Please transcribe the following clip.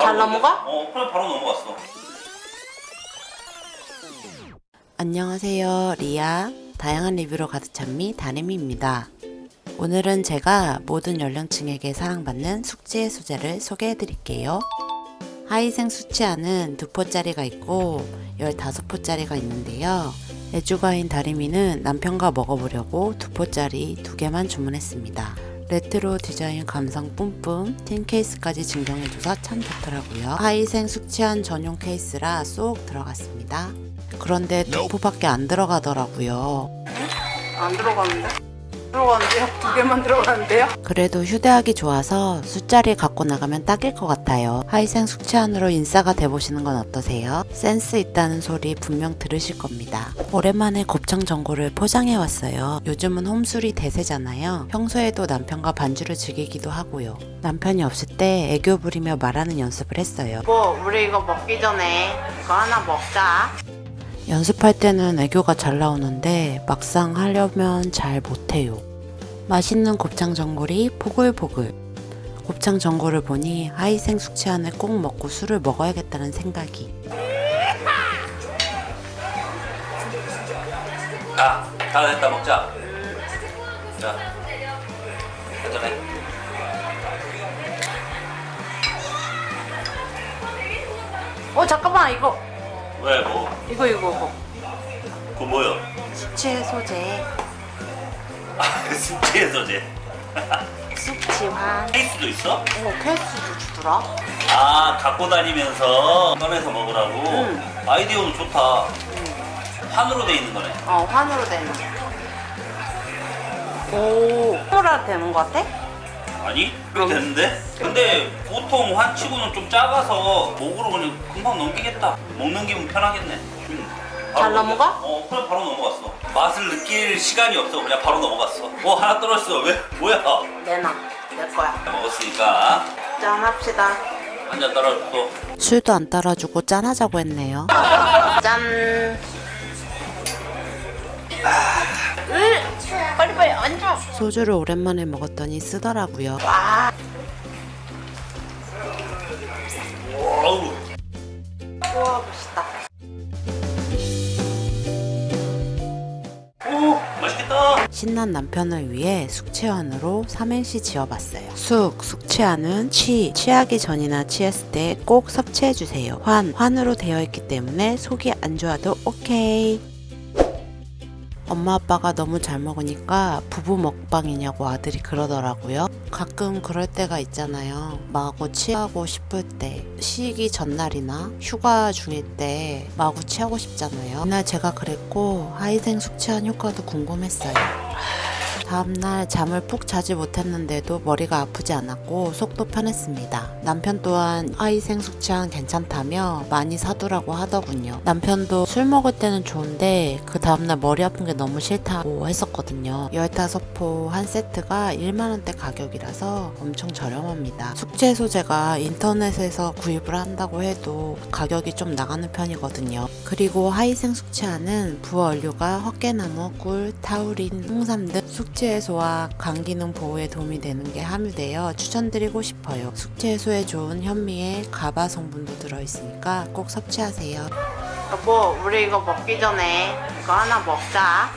잘 넘어가? 어 그래 바로 넘어갔어. 안녕하세요 리아. 다양한 리뷰로 가득 찬미 다림이입니다. 오늘은 제가 모든 연령층에게 사랑받는 숙지의 소재를 소개해 드릴게요. 하이생 수치아는 두 포짜리가 있고 15포짜리가 있는데요. 애주가인 다리미는 남편과 먹어보려고 두 포짜리 두 개만 주문했습니다 레트로 디자인 감성 뿜뿜 틴 케이스까지 증정해줘서 참 좋더라고요. 하이생 숙취환 전용 케이스라 쏙 들어갔습니다. 그런데 두 포밖에 안 들어가더라고요. 안 들어가는데? 들어가는데요? 두 개만 들어가는데요? 그래도 휴대하기 좋아서 술자리 갖고 나가면 딱일 것 같아요. 하이생 숙취환으로 인싸가 돼보시는 건 어떠세요? 센스 있다는 소리 분명 들으실 겁니다. 오랜만에 곱창 전골을 포장해 왔어요. 요즘은 홈술이 대세잖아요. 평소에도 남편과 반주를 즐기기도 하고요. 남편이 없을 때 애교 부리며 말하는 연습을 했어요. 뭐 우리 이거 먹기 전에 이거 하나 먹자 연습할 때는 애교가 잘 나오는데 막상 하려면 잘 못해요. 맛있는 곱창 전골이 보글보글. 곱창 전골을 보니 하이생 숙취안을 꼭 먹고 술을 먹어야겠다는 생각이. 자다 됐다 먹자 자 한잔해 어 잠깐만 이거 왜 뭐? 이거 이거 이거 그거 뭐야? 숙취 소재 아 숙취의 소재 숙취환 케이스도 있어? 어 케이스도 주더라 아 갖고 다니면서 꺼내서 먹으라고 응. 아이디어는 좋다 판으로 돼 있는 거네 어 환으로 되는 오 환으로 되는 거 같아? 아니? 그렇게 되는데? 근데 보통 환치고는 좀 작아서 목으로 그냥 금방 넘기겠다 먹는 기분 편하겠네 음, 잘 넘어가? 어 그래 바로 넘어갔어. 맛을 느낄 시간이 없어. 그냥 바로 넘어갔어. 어 하나 떨어졌어. 왜? 뭐야? 내놔 내 거야. 먹었으니까. 짠 합시다. 한잔 떨어졌고 술도 안 따라주고 짠하자고 했네요. 짠. 으 빨리 빨리 앉아. 소주를 오랜만에 먹었더니 쓰더라고요. 와. 어우. 우와 멋있다 신난 남편을 위해 숙취환으로 삼행시 지어봤어요. 숙, 숙취환은 취, 취하기 전이나 취했을 때 꼭 섭취해주세요. 환, 환으로 되어 있기 때문에 속이 안 좋아도 오케이. 엄마 아빠가 너무 잘 먹으니까 부부 먹방이냐고 아들이 그러더라고요. 가끔 그럴 때가 있잖아요. 마구 취하고 싶을 때, 쉬기 전날이나 휴가 중일 때 마구 취하고 싶잖아요. 이날 제가 그랬고 하이생 숙취한 효과도 궁금했어요. 다음날 잠을 푹 자지 못했는데도 머리가 아프지 않았고 속도 편했습니다. 남편 또한 하이생 숙취한 괜찮다며 많이 사두라고 하더군요. 남편도 술 먹을 때는 좋은데 그 다음날 머리 아픈 게 너무 싫다고 했었거든요. 15포 한 세트가 1만원대 가격이라서 엄청 저렴합니다. 숙취 소재가 인터넷에서 구입을 한다고 해도 가격이 좀 나가는 편이거든요. 그리고 하이생 숙취하는 부원료가 헛개나무, 꿀, 타우린, 홍삼 등 숙취 해소와 간 기능 보호에 도움이 되는 게 함유되어 추천드리고 싶어요. 숙취 해소에 좋은 현미에 가바 성분도 들어있으니까 꼭 섭취하세요. 여보 우리 이거 먹기 전에 이거 하나 먹자